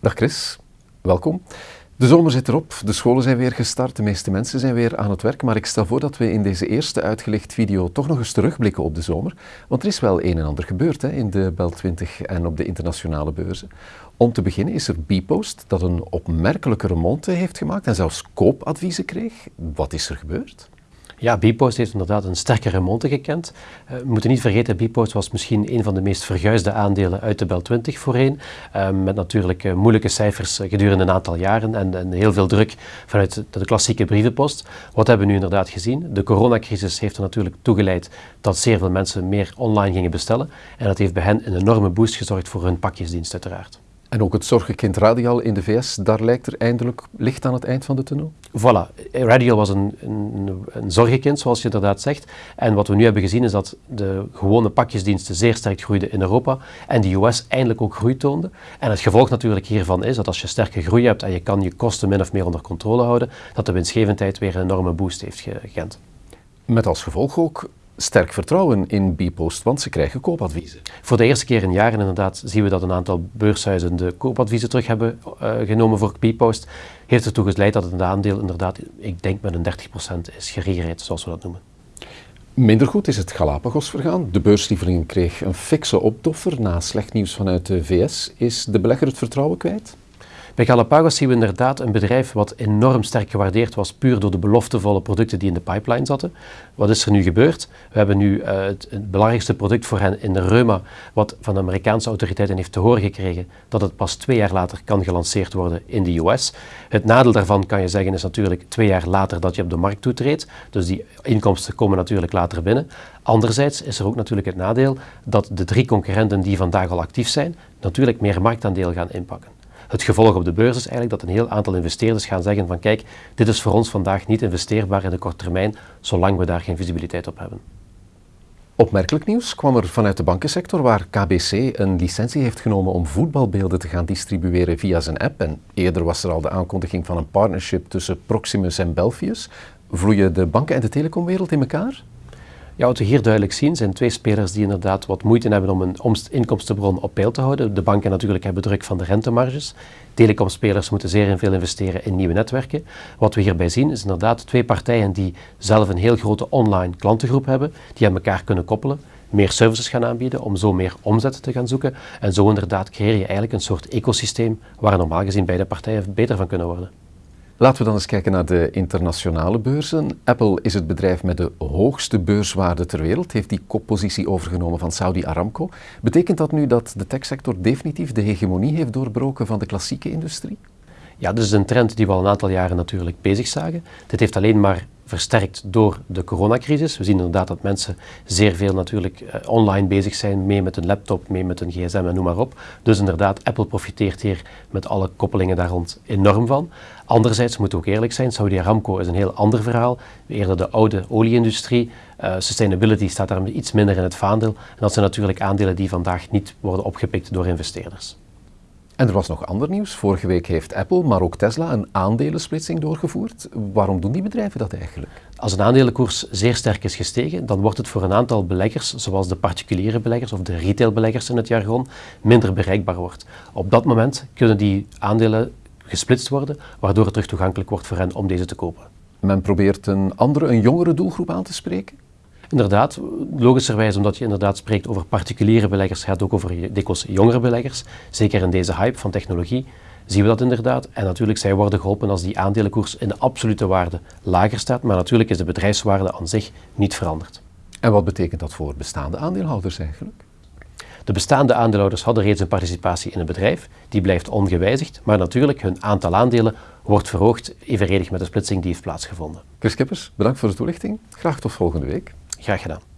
Dag Chris, welkom. De zomer zit erop, de scholen zijn weer gestart, de meeste mensen zijn weer aan het werk, maar ik stel voor dat we in deze eerste uitgelicht video toch nog eens terugblikken op de zomer, want er is wel een en ander gebeurd hè, in de Bel 20 en op de internationale beurzen. Om te beginnen is er Bpost dat een opmerkelijke remonte heeft gemaakt en zelfs koopadviezen kreeg. Wat is er gebeurd? Ja, Bpost heeft inderdaad een sterke remonte gekend. Uh, we moeten niet vergeten, Bpost was misschien een van de meest verguisde aandelen uit de Bel 20 voorheen. Uh, met natuurlijk uh, moeilijke cijfers gedurende een aantal jaren en, en, heel veel druk vanuit de klassieke brievenpost. Wat hebben we nu inderdaad gezien? De coronacrisis heeft er natuurlijk toegeleid dat zeer veel mensen meer online gingen bestellen. En dat heeft bij hen een enorme boost gezorgd voor hun pakjesdienst uiteraard. En ook het zorgenkind Radial in de VS, daar lijkt er eindelijk licht aan het eind van de tunnel? Voilà, Radial was een, een, een zorgenkind, zoals je inderdaad zegt. En wat we nu hebben gezien is dat de gewone pakjesdiensten zeer sterk groeiden in Europa en de US eindelijk ook groei toonde. En het gevolg natuurlijk hiervan is dat als je sterke groei hebt en je kan je kosten min of meer onder controle houden, dat de winstgevendheid weer een enorme boost heeft gekend. Met als gevolg ook sterk vertrouwen in Bpost, want ze krijgen koopadviezen. Voor de eerste keer in jaren inderdaad zien we dat een aantal beurshuizen de koopadviezen terug hebben uh, genomen voor Bpost. Heeft ertoe geleid dat het aandeel inderdaad, ik denk met een 30% is geregeerd, zoals we dat noemen. Minder goed is het Galapagos vergaan. De beurslieveling kreeg een fikse optoffer na slecht nieuws vanuit de VS. Is de belegger het vertrouwen kwijt? Bij Galapagos zien we inderdaad een bedrijf wat enorm sterk gewaardeerd was, puur door de beloftevolle producten die in de pipeline zaten. Wat is er nu gebeurd? We hebben nu het, het, belangrijkste product voor hen in de reuma, wat van de Amerikaanse autoriteiten heeft te horen gekregen dat het pas twee jaar later kan gelanceerd worden in de US. Het nadeel daarvan kan je zeggen is natuurlijk twee jaar later dat je op de markt toetreedt, dus die inkomsten komen natuurlijk later binnen. Anderzijds is er ook natuurlijk het nadeel dat de drie concurrenten die vandaag al actief zijn, natuurlijk meer marktaandeel gaan inpakken. Het gevolg op de beurs is eigenlijk dat een heel aantal investeerders gaan zeggen van kijk, dit is voor ons vandaag niet investeerbaar in de korte termijn, zolang we daar geen visibiliteit op hebben. Opmerkelijk nieuws kwam er vanuit de bankensector waar KBC een licentie heeft genomen om voetbalbeelden te gaan distribueren via zijn app. En eerder was er al de aankondiging van een partnership tussen Proximus en Belfius. Vloeien de banken en de telecomwereld in elkaar? Ja, wat we hier duidelijk zien zijn twee spelers die inderdaad wat moeite hebben om een inkomstenbron op peil te houden. De banken natuurlijk hebben druk van de rentemarges. Telecomspelers moeten zeer veel investeren in nieuwe netwerken. Wat we hierbij zien is inderdaad twee partijen die zelf een heel grote online klantengroep hebben, die aan elkaar kunnen koppelen meer services gaan aanbieden, om zo meer omzet te gaan zoeken. En zo inderdaad creëer je eigenlijk een soort ecosysteem waar normaal gezien beide partijen beter van kunnen worden. Laten we dan eens kijken naar de internationale beurzen. Apple is het bedrijf met de hoogste beurswaarde ter wereld, heeft die koppositie overgenomen van Saudi Aramco. Betekent dat nu dat de techsector definitief de hegemonie heeft doorbroken van de klassieke industrie? Ja, dit is een trend die we al een aantal jaren natuurlijk bezig zagen. Dit heeft alleen maar versterkt door de coronacrisis. We zien inderdaad dat mensen zeer veel natuurlijk uh, online bezig zijn, mee met een laptop, mee met een gsm en noem maar op. Dus inderdaad, Apple profiteert hier met alle koppelingen daar rond enorm van. Anderzijds moeten ook eerlijk zijn, Saudi Aramco is een heel ander verhaal. Eerder de oude olieindustrie. Uh, sustainability staat daar iets minder in het vaandel. En dat zijn natuurlijk aandelen die vandaag niet worden opgepikt door investeerders. En er was nog ander nieuws. Vorige week heeft Apple, maar ook Tesla een aandelensplitsing doorgevoerd. Waarom doen die bedrijven dat eigenlijk? Als een aandelenkoers zeer sterk is gestegen, dan wordt het voor een aantal beleggers, zoals de particuliere beleggers of de retailbeleggers in het jargon, minder bereikbaar wordt. Op dat moment kunnen die aandelen gesplitst worden, waardoor het terug toegankelijk wordt voor hen om deze te kopen. Men probeert een andere, een jongere doelgroep aan te spreken? Inderdaad, logischerwijs omdat je inderdaad spreekt over particuliere beleggers, gaat het ook over dikwijls jongere beleggers. Zeker in deze hype van technologie zien we dat inderdaad. En natuurlijk, zij worden geholpen als die aandelenkoers in de absolute waarde lager staat, maar natuurlijk is de bedrijfswaarde aan zich niet veranderd. En wat betekent dat voor bestaande aandeelhouders eigenlijk? De bestaande aandeelhouders hadden reeds een participatie in het bedrijf, die blijft ongewijzigd, maar natuurlijk hun aantal aandelen wordt verhoogd evenredig met de splitsing die heeft plaatsgevonden. Chris Kippers, bedankt voor de toelichting. Graag tot volgende week. Graag gedaan.